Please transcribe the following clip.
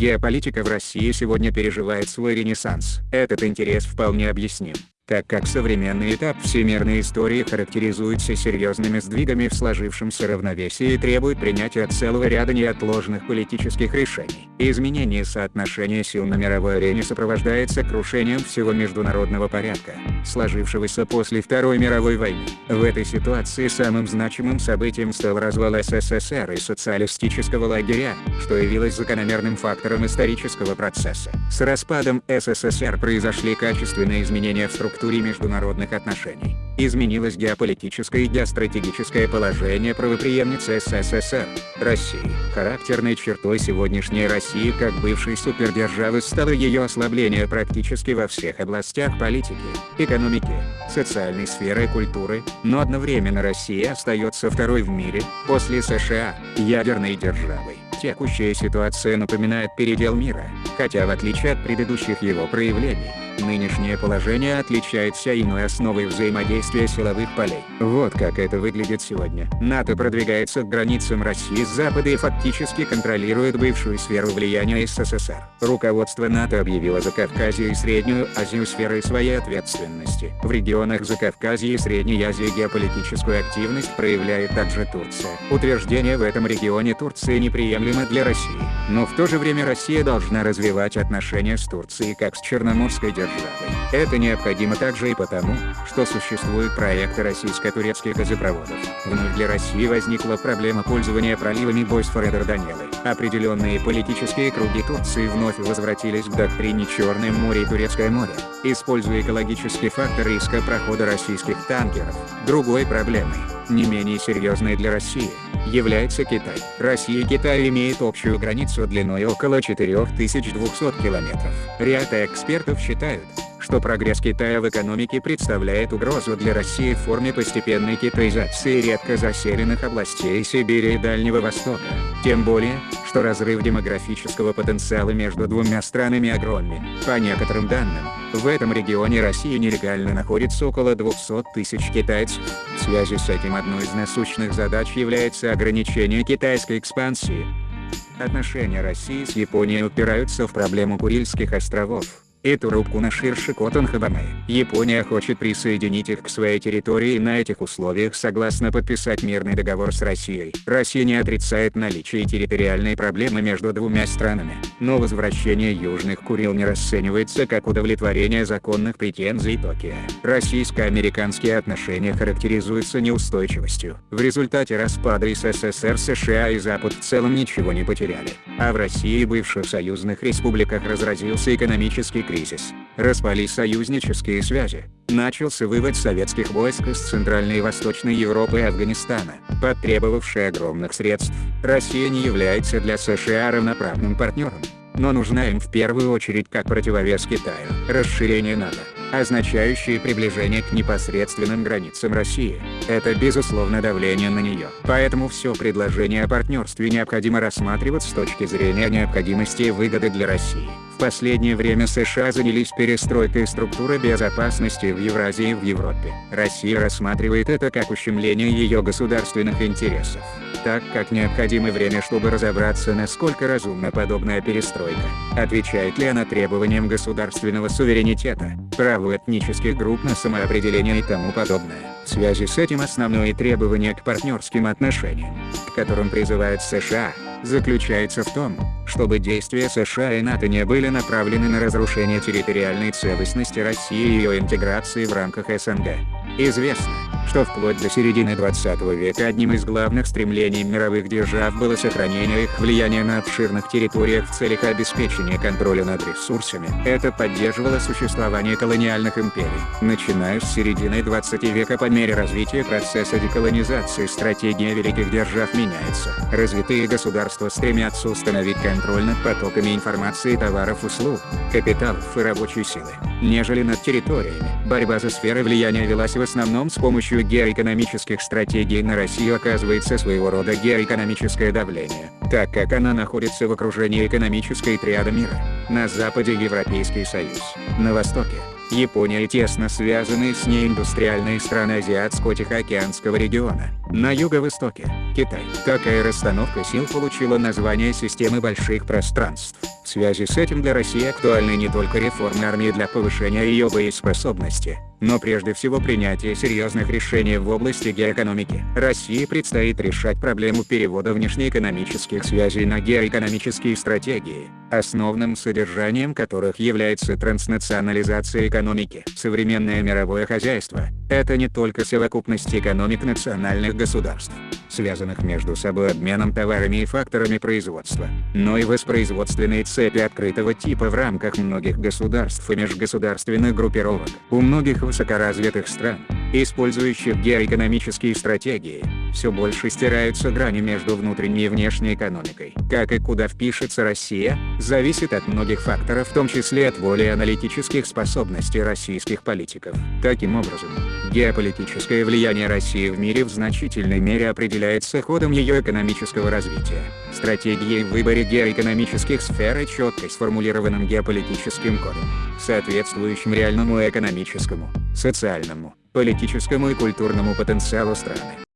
Геополитика в России сегодня переживает свой ренессанс. Этот интерес вполне объясним так как современный этап всемирной истории характеризуется серьезными сдвигами в сложившемся равновесии и требует принятия целого ряда неотложных политических решений. Изменение соотношения сил на мировой арене сопровождается крушением всего международного порядка, сложившегося после Второй мировой войны. В этой ситуации самым значимым событием стал развал СССР и социалистического лагеря, что явилось закономерным фактором исторического процесса. С распадом СССР произошли качественные изменения в структуре международных отношений. Изменилось геополитическое и геостратегическое положение правоприемницы СССР, России. Характерной чертой сегодняшней России как бывшей супердержавы стало ее ослабление практически во всех областях политики, экономики, социальной сферы и культуры, но одновременно Россия остается второй в мире, после США, ядерной державой. Текущая ситуация напоминает передел мира, хотя в отличие от предыдущих его проявлений, Нынешнее положение отличается иной основой взаимодействия силовых полей. Вот как это выглядит сегодня. НАТО продвигается к границам России с запада и фактически контролирует бывшую сферу влияния СССР. Руководство НАТО объявило Закавказье и Среднюю Азию сферой своей ответственности. В регионах Закавказья и Средней Азии геополитическую активность проявляет также Турция. Утверждение в этом регионе Турции неприемлемо для России. Но в то же время Россия должна развивать отношения с Турцией как с Черноморской державой. Это необходимо также и потому, что существуют проекты российско-турецких газопроводов. Вновь для России возникла проблема пользования проливами Босфора и Дарданеллы. Определенные политические круги Турции вновь возвратились к доктрине Черное море и Турецкое море, используя экологический фактор риска прохода российских танкеров. Другой проблемой, не менее серьезной для России, является Китай. Россия и Китай имеют общую границу длиной около 4200 километров. Ряд экспертов считают, что прогресс Китая в экономике представляет угрозу для России в форме постепенной китаизации редко заселенных областей Сибири и Дальнего Востока. Тем более, что разрыв демографического потенциала между двумя странами огромен. По некоторым данным, в этом регионе России нелегально находится около 200 тысяч китайцев. В связи с этим одной из насущных задач является ограничение китайской экспансии. Отношения России с Японией упираются в проблему Курильских островов. Эту рубку на ширше Котонхабаме. Япония хочет присоединить их к своей территории и на этих условиях согласна подписать мирный договор с Россией. Россия не отрицает наличие территориальной проблемы между двумя странами, но возвращение Южных Курил не расценивается как удовлетворение законных претензий Токио. Российско-американские отношения характеризуются неустойчивостью. В результате распада СССР США и Запад в целом ничего не потеряли, а в России и бывших союзных республиках разразился экономический кризис, распались союзнические связи, начался вывод советских войск из Центральной и Восточной Европы и Афганистана, потребовавший огромных средств. Россия не является для США равноправным партнером, но нужна им в первую очередь как противовес Китаю. Расширение НАТО означающее приближение к непосредственным границам России. Это безусловно давление на нее. Поэтому все предложение о партнерстве необходимо рассматривать с точки зрения необходимости и выгоды для России последнее время США занялись перестройкой структуры безопасности в Евразии и в Европе. Россия рассматривает это как ущемление ее государственных интересов, так как необходимо время чтобы разобраться насколько разумна подобная перестройка, отвечает ли она требованиям государственного суверенитета, праву этнических групп на самоопределение и тому подобное. В связи с этим основное требование к партнерским отношениям, к которым призывает США, заключается в том, чтобы действия США и НАТО не были направлены на разрушение территориальной целостности России и ее интеграции в рамках СНГ. Известно, что вплоть до середины 20 века одним из главных стремлений мировых держав было сохранение их влияния на обширных территориях в целях обеспечения контроля над ресурсами. Это поддерживало существование колониальных империй. Начиная с середины 20 века по мере развития процесса деколонизации стратегия великих держав меняется. Развитые государства стремятся установить контроль над потоками информации товаров услуг, капиталов и рабочей силы, нежели над территориями. Борьба за сферы влияния велась в основном с помощью геоэкономических стратегий на Россию оказывается своего рода геоэкономическое давление, так как она находится в окружении экономической триады мира. На западе Европейский Союз, на востоке Япония и тесно связанные с ней индустриальные страны Азиатско-Тихоокеанского региона. На юго-востоке – Китай. Такая расстановка сил получила название системы больших пространств. Связи с этим для России актуальны не только реформы армии для повышения ее боеспособности, но прежде всего принятие серьезных решений в области геоэкономики. России предстоит решать проблему перевода внешнеэкономических связей на геоэкономические стратегии, основным содержанием которых является транснационализация экономики. Современное мировое хозяйство – это не только совокупность экономик национальных государств, связанных между собой обменом товарами и факторами производства, но и воспроизводственные цепи открытого типа в рамках многих государств и межгосударственных группировок. У многих высокоразвитых стран, использующих геоэкономические стратегии, все больше стираются грани между внутренней и внешней экономикой. Как и куда впишется Россия, зависит от многих факторов в том числе от воли и аналитических способностей российских политиков. Таким образом, геополитическое влияние России в мире в значительной мере определяется ходом ее экономического развития, стратегией в выборе геоэкономических сфер и четко сформулированным геополитическим кодом, соответствующим реальному экономическому, социальному, политическому и культурному потенциалу страны.